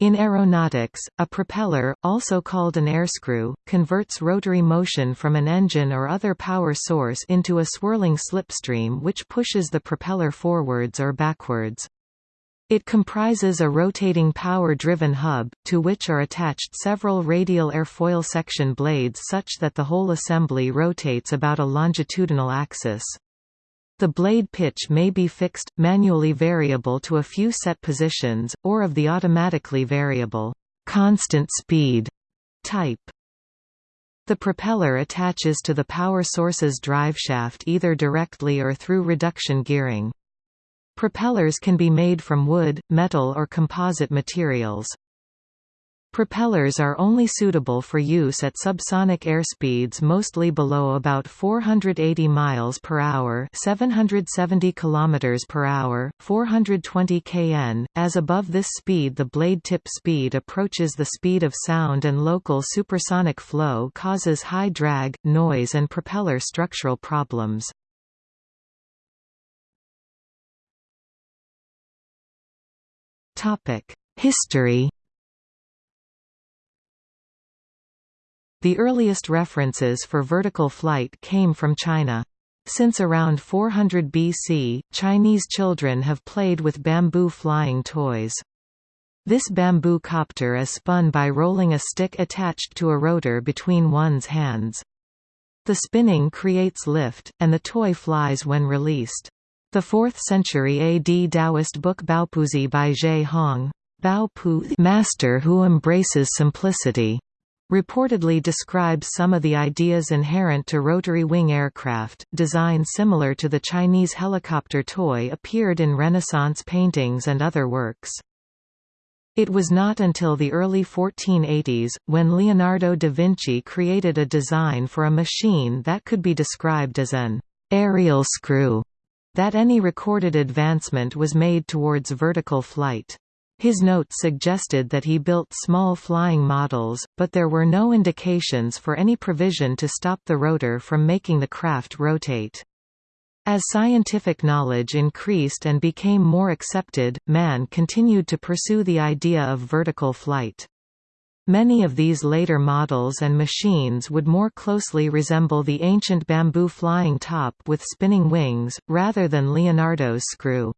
In aeronautics, a propeller, also called an airscrew, converts rotary motion from an engine or other power source into a swirling slipstream which pushes the propeller forwards or backwards. It comprises a rotating power-driven hub, to which are attached several radial airfoil section blades such that the whole assembly rotates about a longitudinal axis. The blade pitch may be fixed, manually variable to a few set positions, or of the automatically variable, constant speed type. The propeller attaches to the power source's driveshaft either directly or through reduction gearing. Propellers can be made from wood, metal or composite materials. Propellers are only suitable for use at subsonic airspeeds mostly below about 480 miles per hour, 770 kilometers per hour, 420 kn. As above this speed the blade tip speed approaches the speed of sound and local supersonic flow causes high drag, noise and propeller structural problems. Topic: History The earliest references for vertical flight came from China. Since around 400 BC, Chinese children have played with bamboo flying toys. This bamboo copter is spun by rolling a stick attached to a rotor between one's hands. The spinning creates lift, and the toy flies when released. The 4th century AD Taoist book Baopuzi by Ge Hong, Baopu master who embraces simplicity, reportedly describes some of the ideas inherent to rotary wing aircraft. Design similar to the Chinese helicopter toy appeared in Renaissance paintings and other works. It was not until the early 1480s, when Leonardo da Vinci created a design for a machine that could be described as an aerial screw, that any recorded advancement was made towards vertical flight. His notes suggested that he built small flying models, but there were no indications for any provision to stop the rotor from making the craft rotate. As scientific knowledge increased and became more accepted, man continued to pursue the idea of vertical flight. Many of these later models and machines would more closely resemble the ancient bamboo flying top with spinning wings, rather than Leonardo's screw.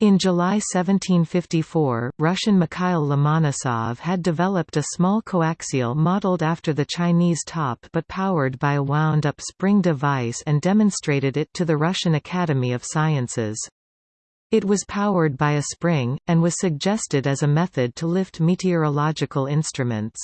In July 1754, Russian Mikhail Lomonosov had developed a small coaxial modeled after the Chinese top but powered by a wound-up spring device and demonstrated it to the Russian Academy of Sciences. It was powered by a spring, and was suggested as a method to lift meteorological instruments.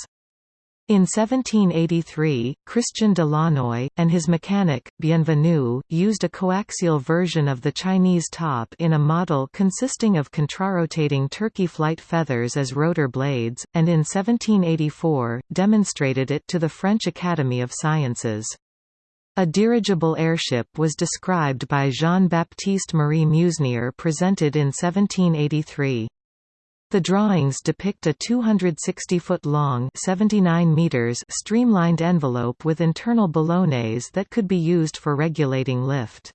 In 1783, Christian de Launoy, and his mechanic, Bienvenu, used a coaxial version of the Chinese top in a model consisting of contrarotating turkey flight feathers as rotor blades, and in 1784, demonstrated it to the French Academy of Sciences. A dirigible airship was described by Jean-Baptiste Marie Meusnier presented in 1783. The drawings depict a 260-foot-long streamlined envelope with internal ballonets that could be used for regulating lift.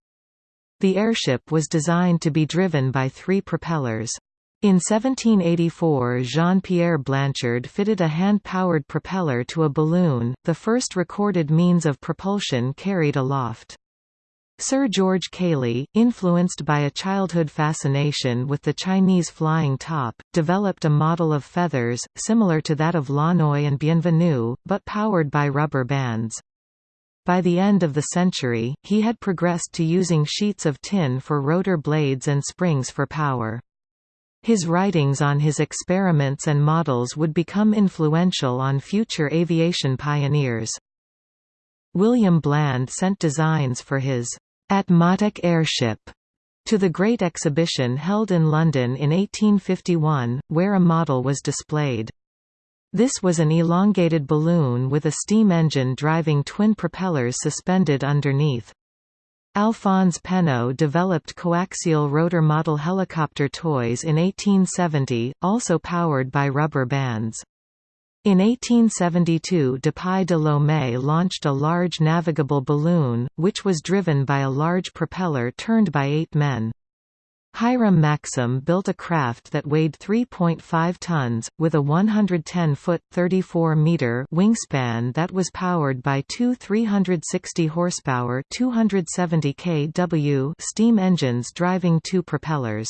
The airship was designed to be driven by three propellers. In 1784 Jean-Pierre Blanchard fitted a hand-powered propeller to a balloon, the first recorded means of propulsion carried aloft. Sir George Cayley, influenced by a childhood fascination with the Chinese flying top, developed a model of feathers, similar to that of Launoy and Bienvenu, but powered by rubber bands. By the end of the century, he had progressed to using sheets of tin for rotor blades and springs for power. His writings on his experiments and models would become influential on future aviation pioneers. William Bland sent designs for his Atmotic airship to the Great Exhibition held in London in 1851, where a model was displayed. This was an elongated balloon with a steam engine driving twin propellers suspended underneath. Alphonse Pénaud developed coaxial rotor model helicopter toys in 1870, also powered by rubber bands. In 1872 Dupuy de Lomé launched a large navigable balloon, which was driven by a large propeller turned by eight men. Hiram Maxim built a craft that weighed 3.5 tons, with a 110-foot (34-meter) wingspan that was powered by two 360 horsepower (270 kW) steam engines driving two propellers.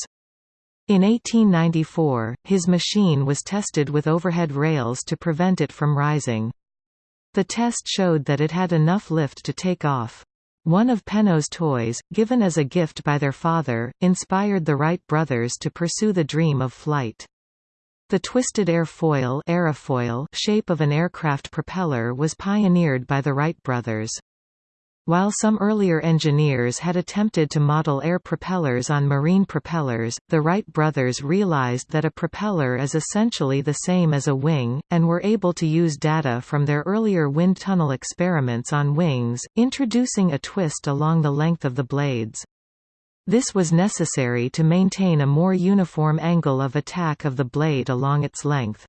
In 1894, his machine was tested with overhead rails to prevent it from rising. The test showed that it had enough lift to take off. One of Penaud's toys, given as a gift by their father, inspired the Wright brothers to pursue the dream of flight. The twisted airfoil aerofoil shape of an aircraft propeller was pioneered by the Wright brothers. While some earlier engineers had attempted to model air propellers on marine propellers, the Wright brothers realized that a propeller is essentially the same as a wing, and were able to use data from their earlier wind tunnel experiments on wings, introducing a twist along the length of the blades. This was necessary to maintain a more uniform angle of attack of the blade along its length.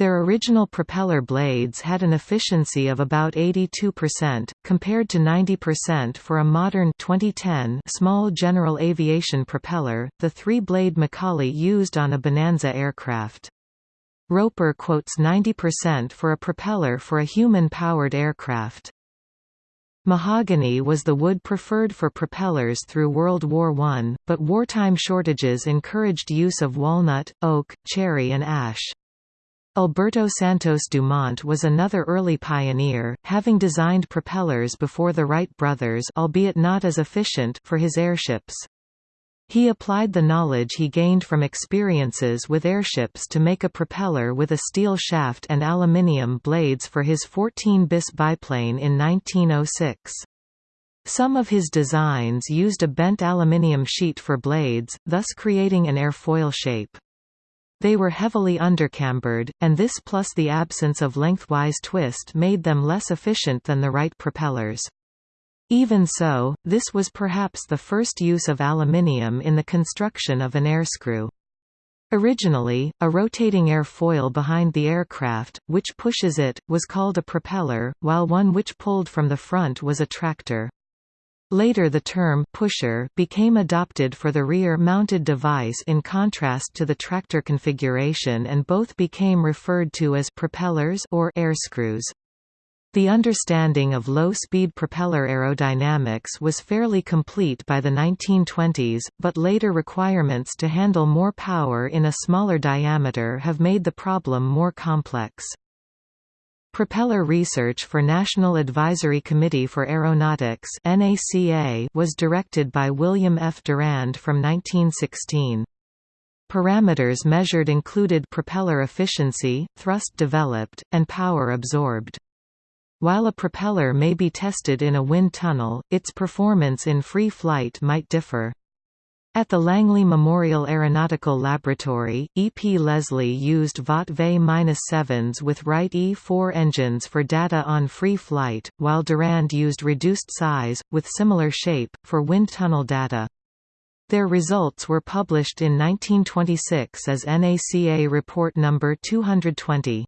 Their original propeller blades had an efficiency of about 82%, compared to 90% for a modern 2010 small general aviation propeller, the three-blade McCauley used on a Bonanza aircraft. Roper quotes 90% for a propeller for a human-powered aircraft. Mahogany was the wood preferred for propellers through World War I, but wartime shortages encouraged use of walnut, oak, cherry and ash. Alberto Santos Dumont was another early pioneer, having designed propellers before the Wright brothers albeit not as efficient for his airships. He applied the knowledge he gained from experiences with airships to make a propeller with a steel shaft and aluminium blades for his 14-bis biplane in 1906. Some of his designs used a bent aluminium sheet for blades, thus creating an airfoil shape. They were heavily undercambered, and this plus the absence of lengthwise twist made them less efficient than the Wright propellers. Even so, this was perhaps the first use of aluminium in the construction of an airscrew. Originally, a rotating airfoil behind the aircraft, which pushes it, was called a propeller, while one which pulled from the front was a tractor. Later the term pusher became adopted for the rear-mounted device in contrast to the tractor configuration and both became referred to as propellers or air screws. The understanding of low-speed propeller aerodynamics was fairly complete by the 1920s, but later requirements to handle more power in a smaller diameter have made the problem more complex. Propeller research for National Advisory Committee for Aeronautics was directed by William F. Durand from 1916. Parameters measured included propeller efficiency, thrust developed, and power absorbed. While a propeller may be tested in a wind tunnel, its performance in free flight might differ. At the Langley Memorial Aeronautical Laboratory, E. P. Lesley used Vought V-7s with Wright E-4 engines for data on free flight, while Durand used reduced size, with similar shape, for wind tunnel data. Their results were published in 1926 as NACA Report No. 220.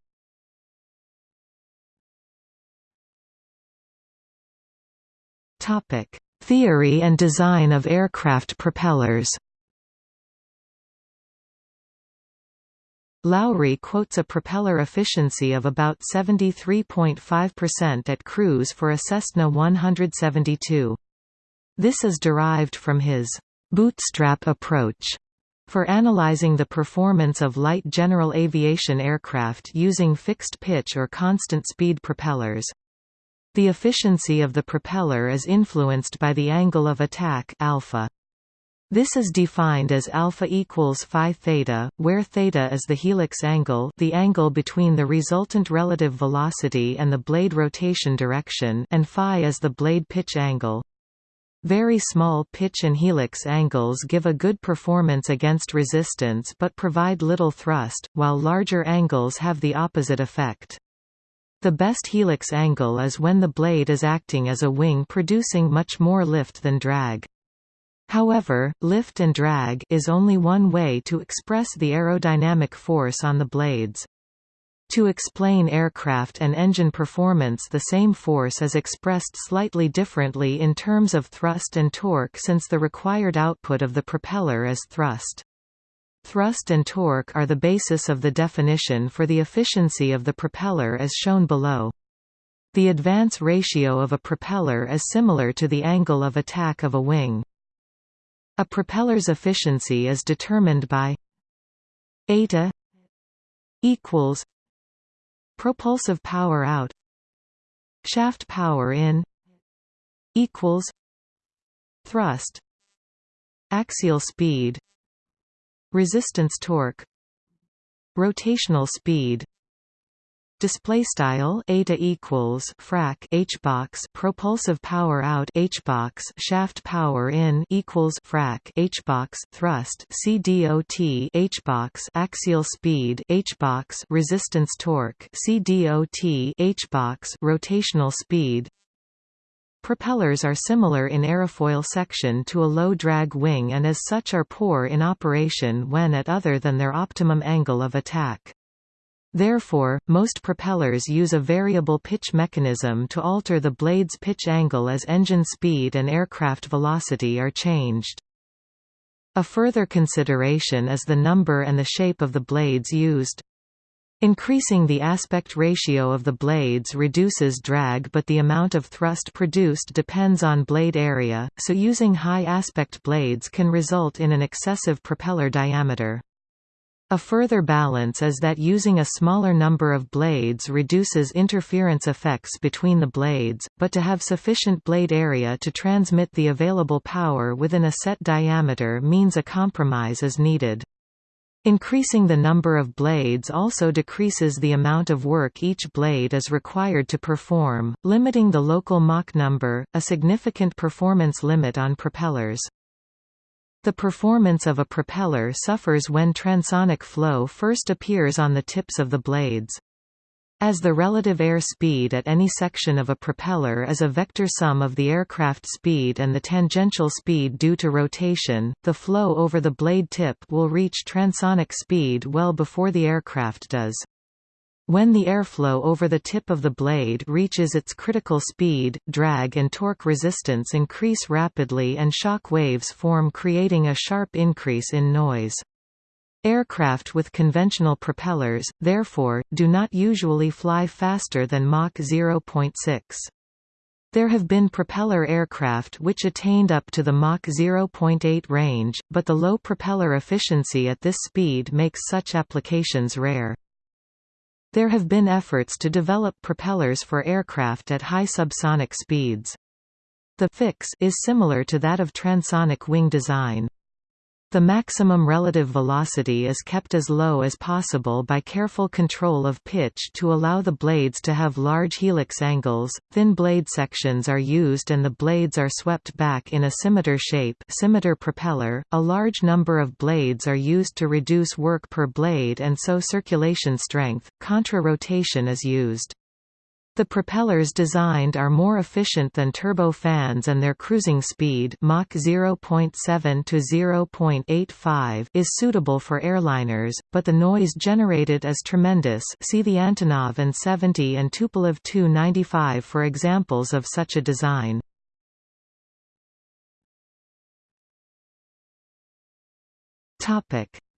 Topic: Theory and design of aircraft propellers Lowry quotes a propeller efficiency of about 73.5% at cruise for a Cessna 172. This is derived from his bootstrap approach for analyzing the performance of light general aviation aircraft using fixed pitch or constant speed propellers. The efficiency of the propeller is influenced by the angle of attack alpha. This is defined as alpha equals phi theta, where theta is the helix angle, the angle between the resultant relative velocity and the blade rotation direction, and phi is the blade pitch angle. Very small pitch and helix angles give a good performance against resistance but provide little thrust, while larger angles have the opposite effect. The best helix angle is when the blade is acting as a wing producing much more lift than drag. However, lift and drag is only one way to express the aerodynamic force on the blades. To explain aircraft and engine performance the same force is expressed slightly differently in terms of thrust and torque since the required output of the propeller is thrust. Thrust and torque are the basis of the definition for the efficiency of the propeller as shown below. The advance ratio of a propeller is similar to the angle of attack of a wing. A propeller's efficiency is determined by eta equals propulsive power out shaft power in equals thrust axial speed resistance torque rotational speed display style eta equals frac h box propulsive power out h box shaft power in equals frac h box thrust c dot h box axial speed h box resistance torque c dot h box rotational speed Propellers are similar in aerofoil section to a low-drag wing and as such are poor in operation when at other than their optimum angle of attack. Therefore, most propellers use a variable pitch mechanism to alter the blade's pitch angle as engine speed and aircraft velocity are changed. A further consideration is the number and the shape of the blades used. Increasing the aspect ratio of the blades reduces drag but the amount of thrust produced depends on blade area, so using high aspect blades can result in an excessive propeller diameter. A further balance is that using a smaller number of blades reduces interference effects between the blades, but to have sufficient blade area to transmit the available power within a set diameter means a compromise is needed. Increasing the number of blades also decreases the amount of work each blade is required to perform, limiting the local Mach number, a significant performance limit on propellers. The performance of a propeller suffers when transonic flow first appears on the tips of the blades. As the relative air speed at any section of a propeller is a vector sum of the aircraft speed and the tangential speed due to rotation, the flow over the blade tip will reach transonic speed well before the aircraft does. When the airflow over the tip of the blade reaches its critical speed, drag and torque resistance increase rapidly and shock waves form creating a sharp increase in noise. Aircraft with conventional propellers, therefore, do not usually fly faster than Mach 0.6. There have been propeller aircraft which attained up to the Mach 0.8 range, but the low propeller efficiency at this speed makes such applications rare. There have been efforts to develop propellers for aircraft at high subsonic speeds. The fix is similar to that of transonic wing design. The maximum relative velocity is kept as low as possible by careful control of pitch to allow the blades to have large helix angles. Thin blade sections are used and the blades are swept back in a scimitar shape, scimitar propeller. A large number of blades are used to reduce work per blade and so circulation strength. Contra-rotation is used. The propellers designed are more efficient than turbofans and their cruising speed Mach 0.7 to 0.85 is suitable for airliners, but the noise generated is tremendous see the Antonov An-70 and Tupolev Tu-95 for examples of such a design.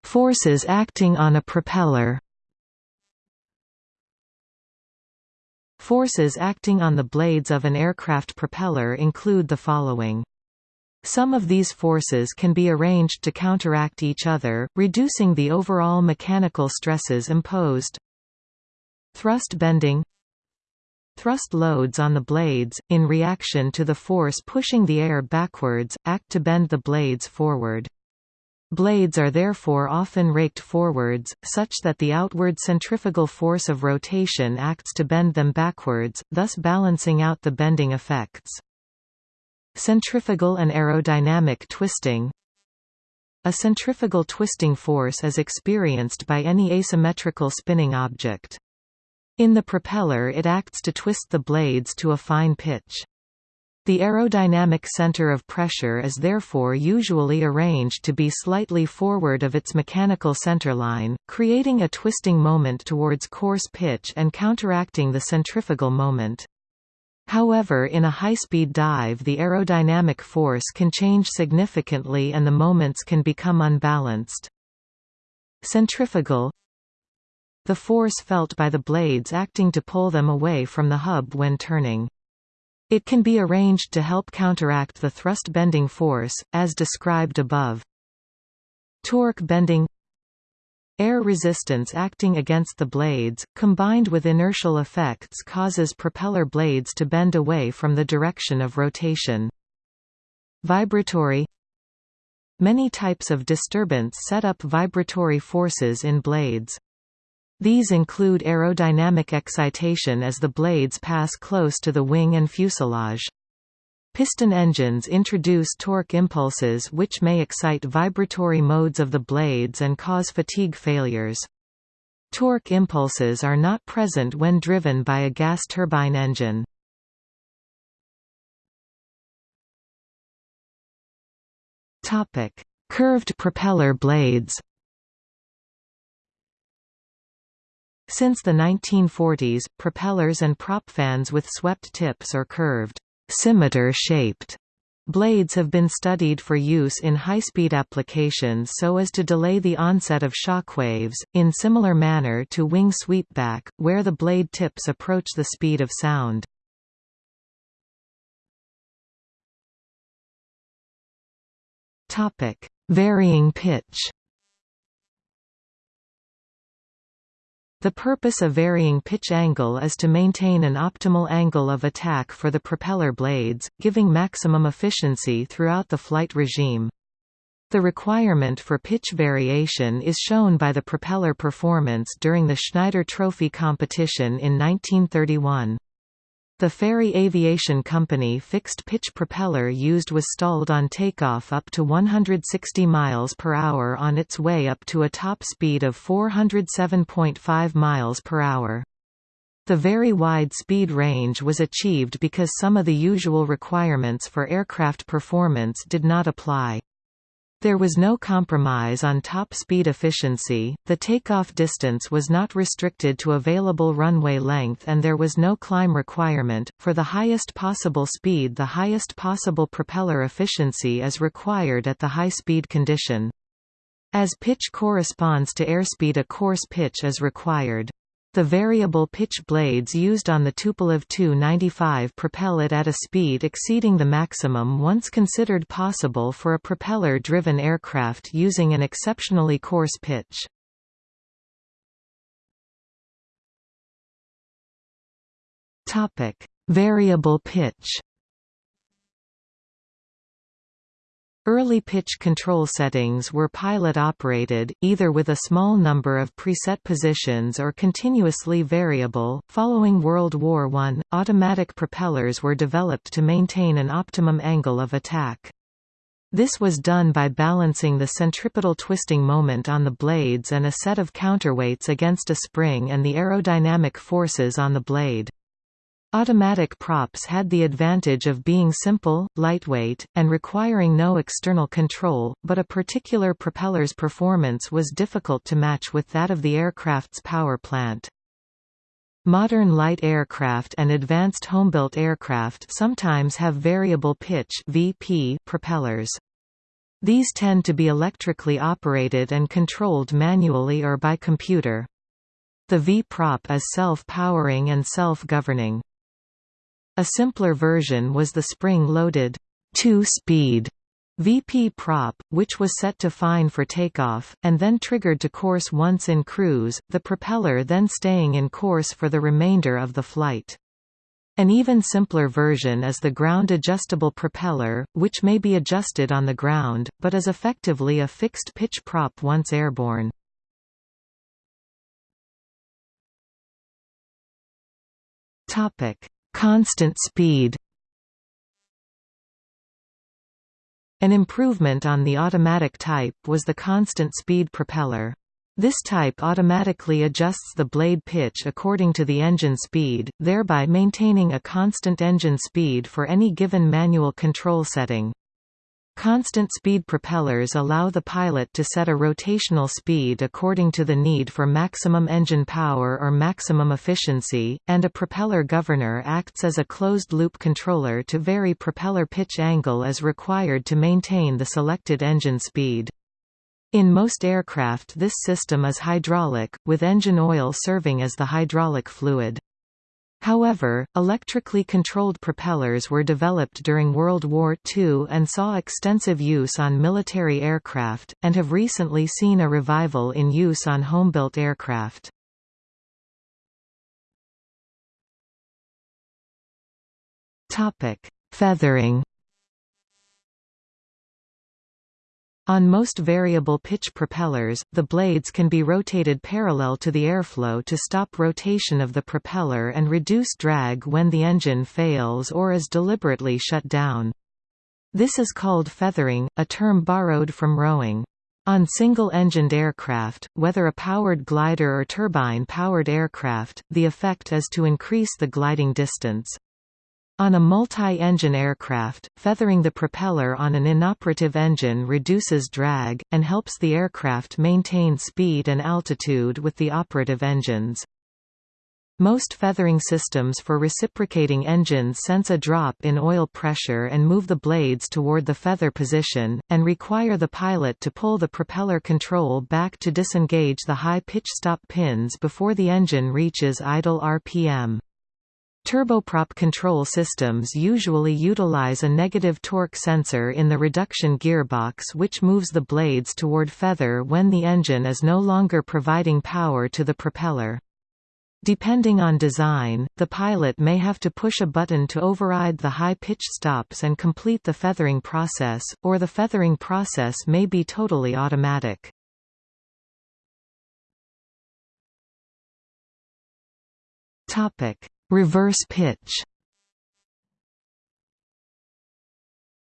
Forces acting on a propeller Forces acting on the blades of an aircraft propeller include the following. Some of these forces can be arranged to counteract each other, reducing the overall mechanical stresses imposed. Thrust bending Thrust loads on the blades, in reaction to the force pushing the air backwards, act to bend the blades forward. Blades are therefore often raked forwards, such that the outward centrifugal force of rotation acts to bend them backwards, thus balancing out the bending effects. Centrifugal and aerodynamic twisting A centrifugal twisting force is experienced by any asymmetrical spinning object. In the propeller it acts to twist the blades to a fine pitch. The aerodynamic center of pressure is therefore usually arranged to be slightly forward of its mechanical centerline, creating a twisting moment towards coarse pitch and counteracting the centrifugal moment. However in a high-speed dive the aerodynamic force can change significantly and the moments can become unbalanced. Centrifugal The force felt by the blades acting to pull them away from the hub when turning. It can be arranged to help counteract the thrust bending force, as described above. Torque bending Air resistance acting against the blades, combined with inertial effects causes propeller blades to bend away from the direction of rotation. Vibratory Many types of disturbance set up vibratory forces in blades. These include aerodynamic excitation as the blades pass close to the wing and fuselage. Piston engines introduce torque impulses which may excite vibratory modes of the blades and cause fatigue failures. Torque impulses are not present when driven by a gas turbine engine. Curved propeller blades Since the 1940s, propellers and prop fans with swept tips or curved, scimitar-shaped blades have been studied for use in high-speed applications so as to delay the onset of shock waves, in similar manner to wing sweepback, where the blade tips approach the speed of sound. Varying pitch The purpose of varying pitch angle is to maintain an optimal angle of attack for the propeller blades, giving maximum efficiency throughout the flight regime. The requirement for pitch variation is shown by the propeller performance during the Schneider Trophy competition in 1931. The Fairey Aviation Company fixed-pitch propeller used was stalled on takeoff up to 160 miles per hour on its way up to a top speed of 407.5 miles per hour. The very wide speed range was achieved because some of the usual requirements for aircraft performance did not apply. There was no compromise on top speed efficiency, the takeoff distance was not restricted to available runway length and there was no climb requirement. For the highest possible speed the highest possible propeller efficiency is required at the high speed condition. As pitch corresponds to airspeed a coarse pitch is required. The variable pitch blades used on the Tupolev Tu-95 propel it at a speed exceeding the maximum once considered possible for a propeller-driven aircraft using an exceptionally coarse pitch. Variable pitch Early pitch control settings were pilot-operated, either with a small number of preset positions or continuously variable. Following World War I, automatic propellers were developed to maintain an optimum angle of attack. This was done by balancing the centripetal twisting moment on the blades and a set of counterweights against a spring and the aerodynamic forces on the blade. Automatic props had the advantage of being simple, lightweight, and requiring no external control, but a particular propeller's performance was difficult to match with that of the aircraft's power plant. Modern light aircraft and advanced homebuilt aircraft sometimes have variable pitch (VP) propellers. These tend to be electrically operated and controlled manually or by computer. The V-prop is self-powering and self-governing. A simpler version was the spring-loaded two-speed VP prop, which was set to fine for takeoff, and then triggered to coarse once in cruise, the propeller then staying in coarse for the remainder of the flight. An even simpler version is the ground-adjustable propeller, which may be adjusted on the ground, but is effectively a fixed-pitch prop once airborne. Constant speed An improvement on the automatic type was the constant speed propeller. This type automatically adjusts the blade pitch according to the engine speed, thereby maintaining a constant engine speed for any given manual control setting. Constant speed propellers allow the pilot to set a rotational speed according to the need for maximum engine power or maximum efficiency, and a propeller governor acts as a closed-loop controller to vary propeller pitch angle as required to maintain the selected engine speed. In most aircraft this system is hydraulic, with engine oil serving as the hydraulic fluid. However, electrically controlled propellers were developed during World War II and saw extensive use on military aircraft, and have recently seen a revival in use on home-built aircraft. Feathering On most variable pitch propellers, the blades can be rotated parallel to the airflow to stop rotation of the propeller and reduce drag when the engine fails or is deliberately shut down. This is called feathering, a term borrowed from rowing. On single-engined aircraft, whether a powered glider or turbine-powered aircraft, the effect is to increase the gliding distance. On a multi-engine aircraft, feathering the propeller on an inoperative engine reduces drag, and helps the aircraft maintain speed and altitude with the operative engines. Most feathering systems for reciprocating engines sense a drop in oil pressure and move the blades toward the feather position, and require the pilot to pull the propeller control back to disengage the high-pitch stop pins before the engine reaches idle RPM. Turboprop control systems usually utilize a negative torque sensor in the reduction gearbox which moves the blades toward feather when the engine is no longer providing power to the propeller. Depending on design, the pilot may have to push a button to override the high-pitched stops and complete the feathering process, or the feathering process may be totally automatic. Topic: Reverse pitch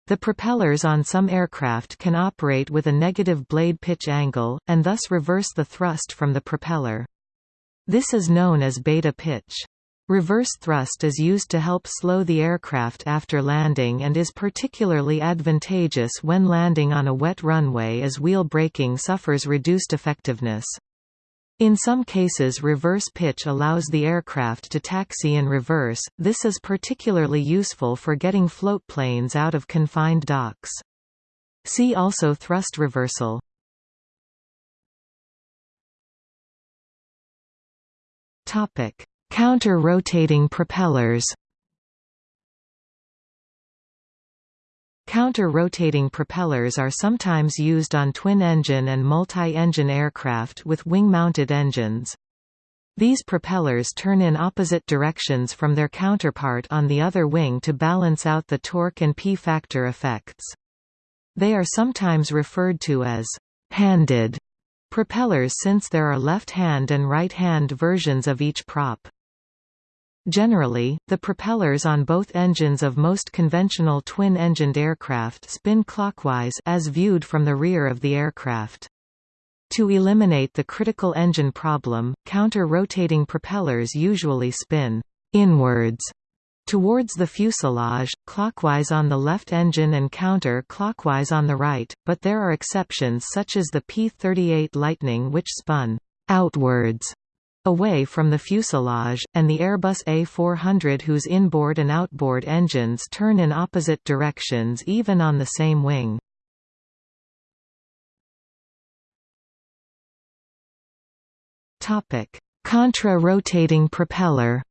The propellers on some aircraft can operate with a negative blade pitch angle, and thus reverse the thrust from the propeller. This is known as beta pitch. Reverse thrust is used to help slow the aircraft after landing and is particularly advantageous when landing on a wet runway as wheel braking suffers reduced effectiveness. In some cases reverse pitch allows the aircraft to taxi in reverse, this is particularly useful for getting floatplanes out of confined docks. See also thrust reversal. Counter-rotating propellers Counter-rotating propellers are sometimes used on twin-engine and multi-engine aircraft with wing-mounted engines. These propellers turn in opposite directions from their counterpart on the other wing to balance out the torque and P-factor effects. They are sometimes referred to as «handed» propellers since there are left-hand and right-hand versions of each prop. Generally, the propellers on both engines of most conventional twin-engined aircraft spin clockwise as viewed from the rear of the aircraft. To eliminate the critical engine problem, counter-rotating propellers usually spin inwards towards the fuselage, clockwise on the left engine and counter-clockwise on the right, but there are exceptions such as the P-38 Lightning which spun outwards away from the fuselage, and the Airbus A400 whose inboard and outboard engines turn in opposite directions even on the same wing. Contra-rotating propeller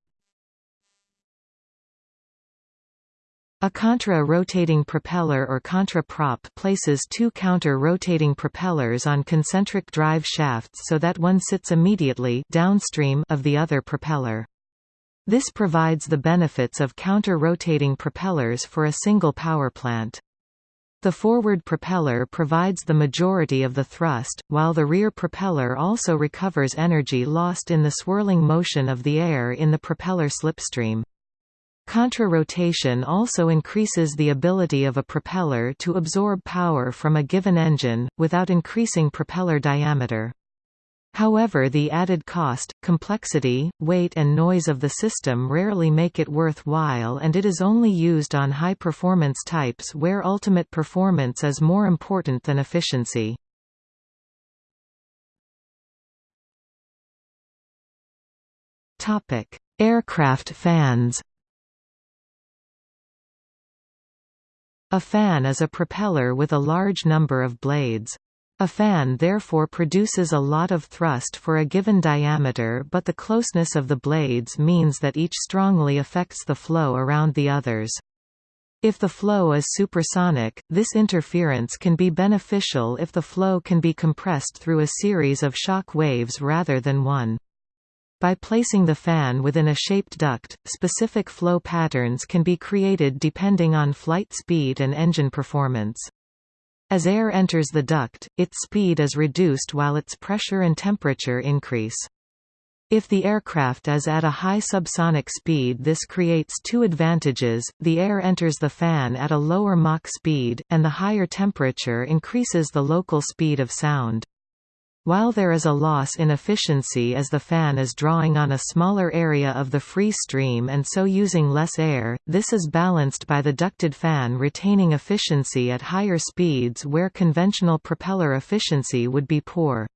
A contra-rotating propeller or contra-prop places two counter-rotating propellers on concentric drive shafts so that one sits immediately downstream of the other propeller. This provides the benefits of counter-rotating propellers for a single power plant. The forward propeller provides the majority of the thrust, while the rear propeller also recovers energy lost in the swirling motion of the air in the propeller slipstream. Contra-rotation also increases the ability of a propeller to absorb power from a given engine, without increasing propeller diameter. However the added cost, complexity, weight and noise of the system rarely make it worthwhile and it is only used on high-performance types where ultimate performance is more important than efficiency. Aircraft fans A fan is a propeller with a large number of blades. A fan therefore produces a lot of thrust for a given diameter but the closeness of the blades means that each strongly affects the flow around the others. If the flow is supersonic, this interference can be beneficial if the flow can be compressed through a series of shock waves rather than one. By placing the fan within a shaped duct, specific flow patterns can be created depending on flight speed and engine performance. As air enters the duct, its speed is reduced while its pressure and temperature increase. If the aircraft is at a high subsonic speed this creates two advantages, the air enters the fan at a lower Mach speed, and the higher temperature increases the local speed of sound. While there is a loss in efficiency as the fan is drawing on a smaller area of the free stream and so using less air, this is balanced by the ducted fan retaining efficiency at higher speeds where conventional propeller efficiency would be poor.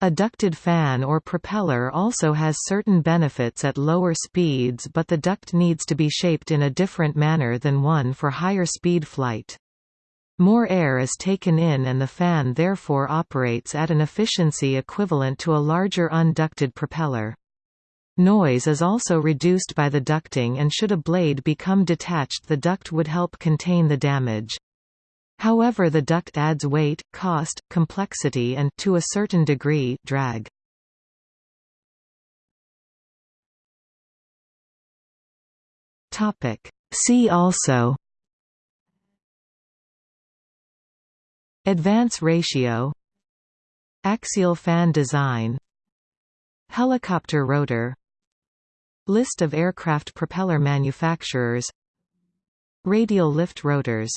A ducted fan or propeller also has certain benefits at lower speeds but the duct needs to be shaped in a different manner than one for higher speed flight. More air is taken in and the fan therefore operates at an efficiency equivalent to a larger unducted propeller. Noise is also reduced by the ducting and should a blade become detached the duct would help contain the damage. However the duct adds weight, cost, complexity and to a certain degree, drag. See also Advance ratio Axial fan design Helicopter rotor List of aircraft propeller manufacturers Radial lift rotors